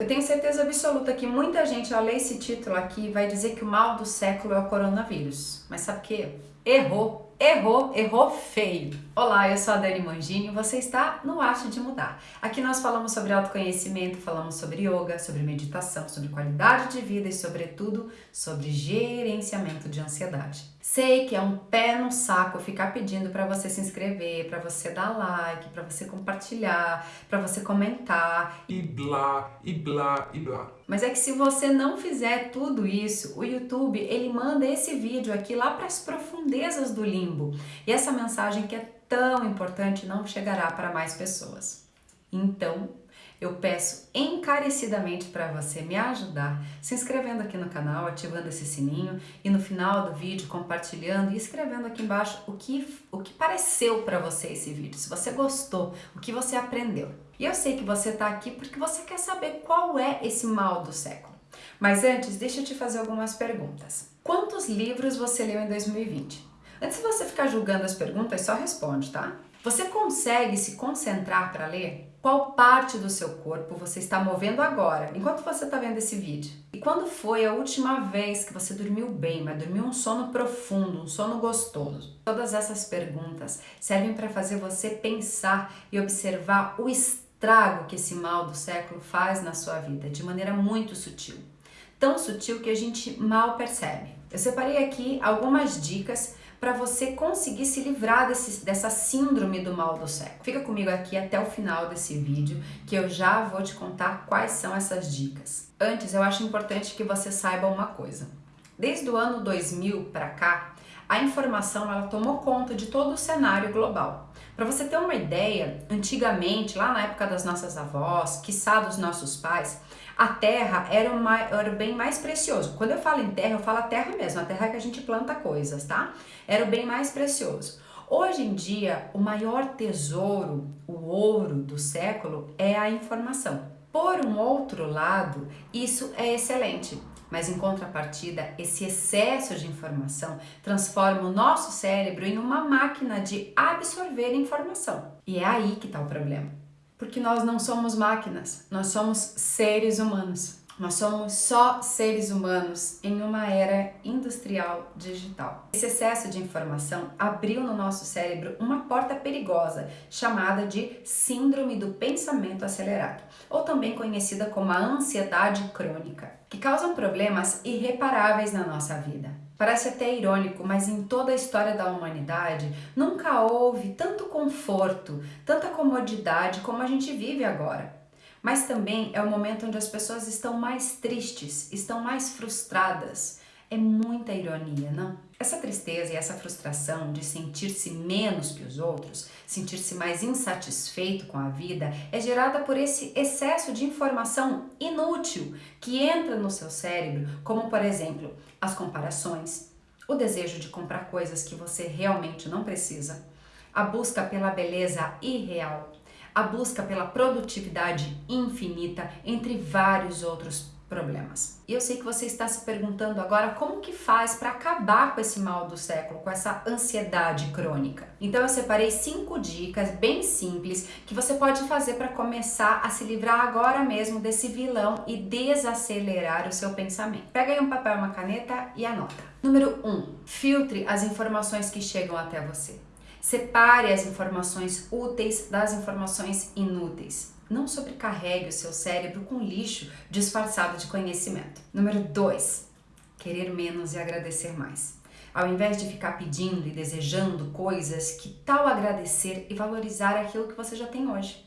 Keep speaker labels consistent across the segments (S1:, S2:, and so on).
S1: Eu tenho certeza absoluta que muita gente ao ler esse título aqui vai dizer que o mal do século é o coronavírus. Mas sabe o que? Errou! Errou, errou feio. Olá, eu sou a Dani Mangini e você está no Arte de Mudar. Aqui nós falamos sobre autoconhecimento, falamos sobre yoga, sobre meditação, sobre qualidade de vida e, sobretudo, sobre gerenciamento de ansiedade. Sei que é um pé no saco ficar pedindo para você se inscrever, para você dar like, para você compartilhar, para você comentar
S2: e blá, e blá, e blá.
S1: Mas é que se você não fizer tudo isso, o YouTube ele manda esse vídeo aqui lá para as profundezas do limbo. E essa mensagem que é tão importante não chegará para mais pessoas. Então, eu peço encarecidamente para você me ajudar se inscrevendo aqui no canal, ativando esse sininho e no final do vídeo compartilhando e escrevendo aqui embaixo o que, o que pareceu para você esse vídeo, se você gostou, o que você aprendeu. E eu sei que você está aqui porque você quer saber qual é esse mal do século. Mas antes, deixa eu te fazer algumas perguntas. Quantos livros você leu em 2020? Antes de você ficar julgando as perguntas, só responde, tá? Você consegue se concentrar para ler? Qual parte do seu corpo você está movendo agora, enquanto você está vendo esse vídeo? E quando foi a última vez que você dormiu bem, mas dormiu um sono profundo, um sono gostoso? Todas essas perguntas servem para fazer você pensar e observar o estado trago que esse mal do século faz na sua vida de maneira muito sutil. Tão sutil que a gente mal percebe. Eu separei aqui algumas dicas para você conseguir se livrar desse, dessa síndrome do mal do século. Fica comigo aqui até o final desse vídeo que eu já vou te contar quais são essas dicas. Antes, eu acho importante que você saiba uma coisa. Desde o ano 2000 para cá, a informação ela tomou conta de todo o cenário global. Para você ter uma ideia, antigamente, lá na época das nossas avós, quiçá dos nossos pais, a terra era, uma, era o bem mais precioso. Quando eu falo em terra, eu falo a terra mesmo, a terra que a gente planta coisas, tá? Era o bem mais precioso. Hoje em dia, o maior tesouro, o ouro do século, é a informação. Por um outro lado, isso é excelente. Mas em contrapartida, esse excesso de informação transforma o nosso cérebro em uma máquina de absorver informação. E é aí que está o problema. Porque nós não somos máquinas, nós somos seres humanos. Nós somos só seres humanos em uma era industrial digital. Esse excesso de informação abriu no nosso cérebro uma porta perigosa chamada de síndrome do pensamento acelerado, ou também conhecida como a ansiedade crônica, que causam problemas irreparáveis na nossa vida. Parece até irônico, mas em toda a história da humanidade nunca houve tanto conforto, tanta comodidade como a gente vive agora. Mas também é o momento onde as pessoas estão mais tristes, estão mais frustradas. É muita ironia, não? Essa tristeza e essa frustração de sentir-se menos que os outros, sentir-se mais insatisfeito com a vida, é gerada por esse excesso de informação inútil que entra no seu cérebro, como por exemplo, as comparações, o desejo de comprar coisas que você realmente não precisa, a busca pela beleza irreal, a busca pela produtividade infinita, entre vários outros problemas. E eu sei que você está se perguntando agora como que faz para acabar com esse mal do século, com essa ansiedade crônica. Então eu separei cinco dicas bem simples que você pode fazer para começar a se livrar agora mesmo desse vilão e desacelerar o seu pensamento. Pega aí um papel uma caneta e anota. Número 1. Um, filtre as informações que chegam até você. Separe as informações úteis das informações inúteis. Não sobrecarregue o seu cérebro com lixo disfarçado de conhecimento. Número 2. Querer menos e agradecer mais. Ao invés de ficar pedindo e desejando coisas, que tal agradecer e valorizar aquilo que você já tem hoje?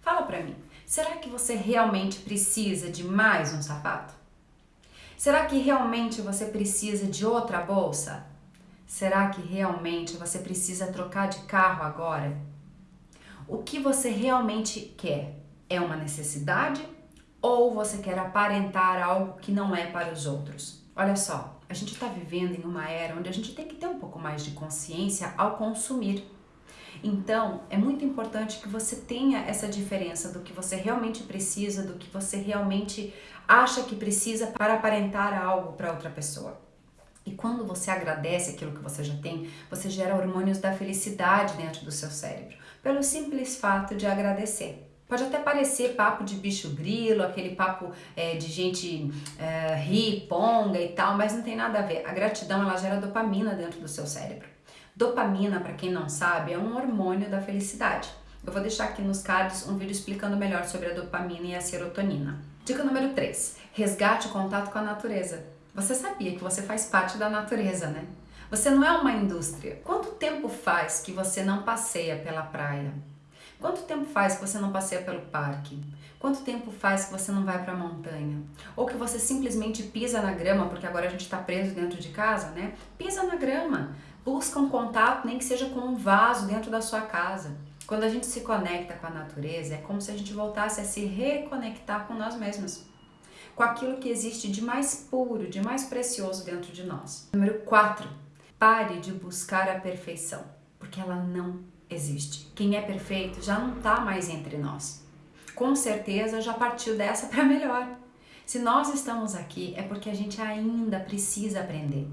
S1: Fala para mim, será que você realmente precisa de mais um sapato? Será que realmente você precisa de outra bolsa? Será que realmente você precisa trocar de carro agora? O que você realmente quer? É uma necessidade ou você quer aparentar algo que não é para os outros? Olha só, a gente está vivendo em uma era onde a gente tem que ter um pouco mais de consciência ao consumir. Então, é muito importante que você tenha essa diferença do que você realmente precisa, do que você realmente acha que precisa para aparentar algo para outra pessoa. E quando você agradece aquilo que você já tem, você gera hormônios da felicidade dentro do seu cérebro, pelo simples fato de agradecer. Pode até parecer papo de bicho grilo, aquele papo é, de gente é, ri, ponga e tal, mas não tem nada a ver. A gratidão ela gera dopamina dentro do seu cérebro. Dopamina, para quem não sabe, é um hormônio da felicidade. Eu vou deixar aqui nos cards um vídeo explicando melhor sobre a dopamina e a serotonina. Dica número 3: resgate o contato com a natureza. Você sabia que você faz parte da natureza, né? Você não é uma indústria. Quanto tempo faz que você não passeia pela praia? Quanto tempo faz que você não passeia pelo parque? Quanto tempo faz que você não vai para a montanha? Ou que você simplesmente pisa na grama, porque agora a gente está preso dentro de casa, né? Pisa na grama, busca um contato, nem que seja com um vaso dentro da sua casa. Quando a gente se conecta com a natureza, é como se a gente voltasse a se reconectar com nós mesmos, com aquilo que existe de mais puro, de mais precioso dentro de nós. Número 4. Pare de buscar a perfeição, porque ela não existe. Quem é perfeito já não está mais entre nós. Com certeza já partiu dessa para melhor. Se nós estamos aqui é porque a gente ainda precisa aprender.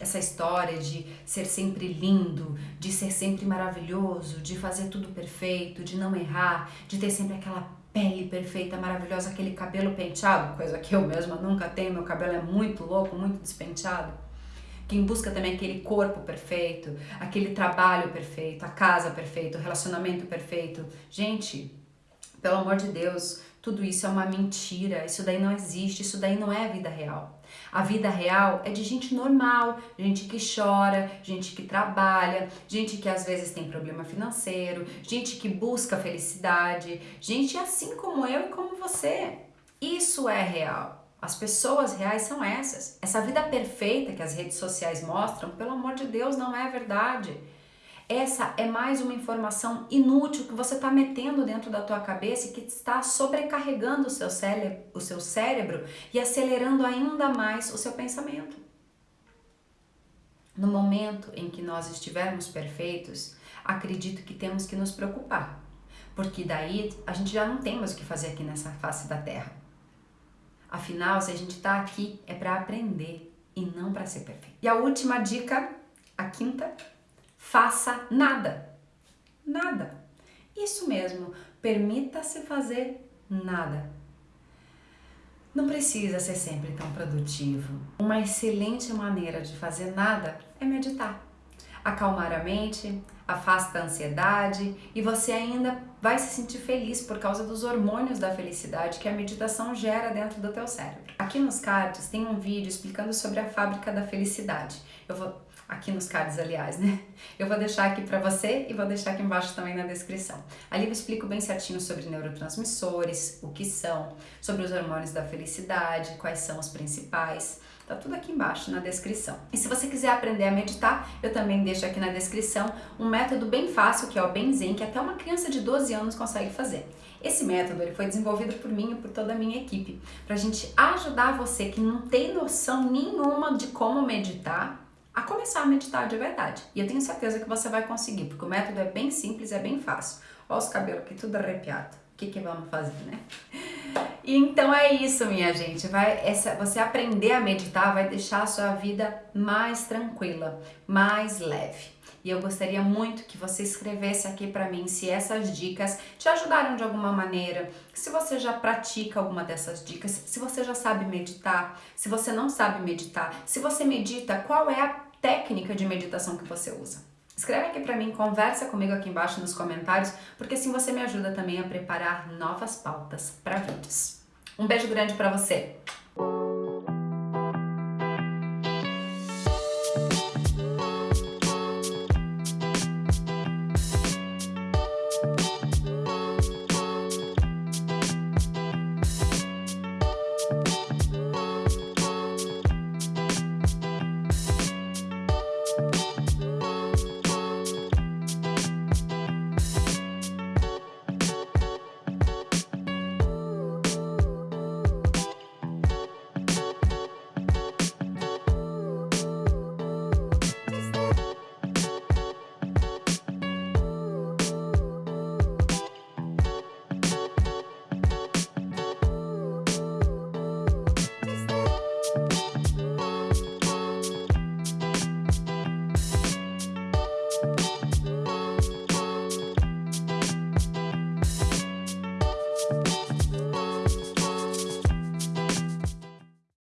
S1: Essa história de ser sempre lindo, de ser sempre maravilhoso, de fazer tudo perfeito, de não errar, de ter sempre aquela pele perfeita, maravilhosa, aquele cabelo penteado, coisa que eu mesma nunca tenho, meu cabelo é muito louco, muito despenteado quem busca também aquele corpo perfeito, aquele trabalho perfeito, a casa perfeita, o relacionamento perfeito. Gente, pelo amor de Deus, tudo isso é uma mentira, isso daí não existe, isso daí não é vida real. A vida real é de gente normal, gente que chora, gente que trabalha, gente que às vezes tem problema financeiro, gente que busca felicidade, gente assim como eu e como você. Isso é real. As pessoas reais são essas. Essa vida perfeita que as redes sociais mostram, pelo amor de Deus, não é verdade. Essa é mais uma informação inútil que você está metendo dentro da tua cabeça e que está sobrecarregando o seu, o seu cérebro e acelerando ainda mais o seu pensamento. No momento em que nós estivermos perfeitos, acredito que temos que nos preocupar, porque daí a gente já não tem mais o que fazer aqui nessa face da Terra. Afinal, se a gente está aqui é para aprender e não para ser perfeito. E a última dica, a quinta, faça nada. Nada. Isso mesmo, permita-se fazer nada. Não precisa ser sempre tão produtivo. Uma excelente maneira de fazer nada é meditar. Acalmar a mente, afasta a ansiedade e você ainda vai se sentir feliz por causa dos hormônios da felicidade que a meditação gera dentro do teu cérebro. Aqui nos cards tem um vídeo explicando sobre a fábrica da felicidade. Eu vou aqui nos cards, aliás, né? Eu vou deixar aqui para você e vou deixar aqui embaixo também na descrição. Ali eu explico bem certinho sobre neurotransmissores, o que são, sobre os hormônios da felicidade, quais são os principais. Tá tudo aqui embaixo na descrição. E se você quiser aprender a meditar, eu também deixo aqui na descrição um método bem fácil, que é o Benzen, que até uma criança de 12 anos consegue fazer. Esse método ele foi desenvolvido por mim e por toda a minha equipe, para a gente ajudar você que não tem noção nenhuma de como meditar, a começar a meditar de verdade. E eu tenho certeza que você vai conseguir, porque o método é bem simples, é bem fácil. Olha os cabelos aqui tudo arrepiado. O que, que vamos fazer, né? E então é isso, minha gente. Vai, essa, você aprender a meditar vai deixar a sua vida mais tranquila, mais leve. E eu gostaria muito que você escrevesse aqui para mim se essas dicas te ajudaram de alguma maneira, se você já pratica alguma dessas dicas, se você já sabe meditar, se você não sabe meditar, se você medita, qual é a técnica de meditação que você usa. Escreve aqui para mim, conversa comigo aqui embaixo nos comentários, porque assim você me ajuda também a preparar novas pautas para vídeos. Um beijo grande para você!